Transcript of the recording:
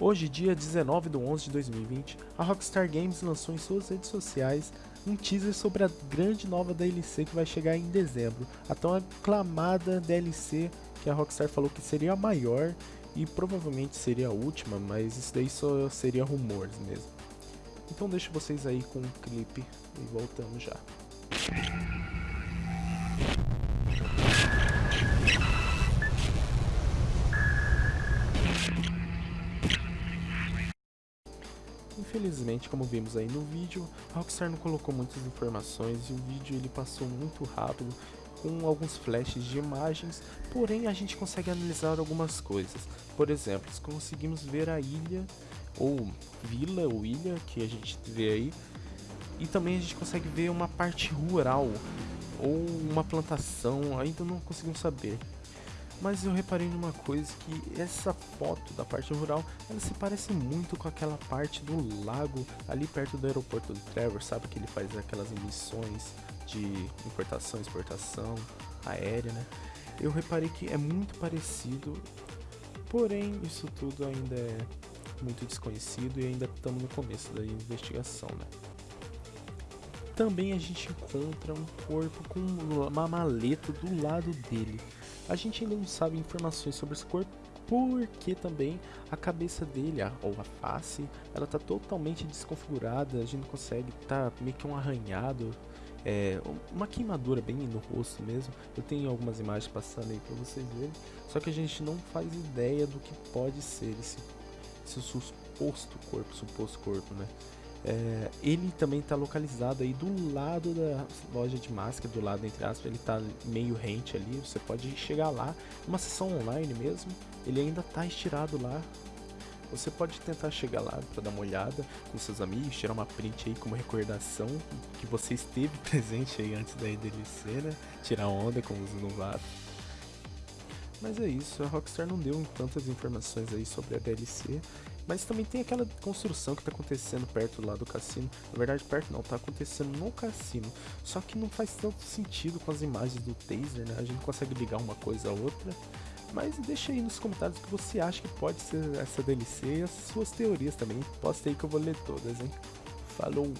Hoje, dia 19 de 11 de 2020, a Rockstar Games lançou em suas redes sociais um teaser sobre a grande nova DLC que vai chegar em dezembro, a tão aclamada DLC que a Rockstar falou que seria a maior e provavelmente seria a última, mas isso daí só seria rumores mesmo. Então deixo vocês aí com o um clipe e voltamos já. Infelizmente, como vimos aí no vídeo, a Rockstar não colocou muitas informações e o vídeo ele passou muito rápido com alguns flashes de imagens, porém a gente consegue analisar algumas coisas. Por exemplo, conseguimos ver a ilha, ou vila ou ilha, que a gente vê aí, e também a gente consegue ver uma parte rural, ou uma plantação, ainda não conseguimos saber. Mas eu reparei numa coisa que essa foto da parte rural, ela se parece muito com aquela parte do lago ali perto do aeroporto do Trevor, sabe que ele faz aquelas emissões de importação, exportação aérea, né? Eu reparei que é muito parecido, porém isso tudo ainda é muito desconhecido e ainda estamos no começo da investigação, né? Também a gente encontra um corpo com uma maleta do lado dele. A gente ainda não sabe informações sobre esse corpo, porque também a cabeça dele, ou a face, ela tá totalmente desconfigurada, a gente não consegue, tá meio que um arranhado, é, uma queimadura bem no rosto mesmo. Eu tenho algumas imagens passando aí para vocês verem, só que a gente não faz ideia do que pode ser esse, esse suposto corpo, suposto corpo, né? É, ele também está localizado aí do lado da loja de máscara, do lado entre aspas, ele está meio rente ali, você pode chegar lá, uma sessão online mesmo, ele ainda está estirado lá, você pode tentar chegar lá para dar uma olhada com seus amigos, tirar uma print aí como recordação que você esteve presente aí antes da DLC, né, tirar onda com os novatos. Mas é isso, a Rockstar não deu tantas informações aí sobre a DLC, mas também tem aquela construção que está acontecendo perto lá do cassino. Na verdade, perto não, está acontecendo no cassino. Só que não faz tanto sentido com as imagens do taser, né? A gente consegue ligar uma coisa a outra. Mas deixa aí nos comentários o que você acha que pode ser essa DLC e as suas teorias também. Posta aí que eu vou ler todas, hein? Falou!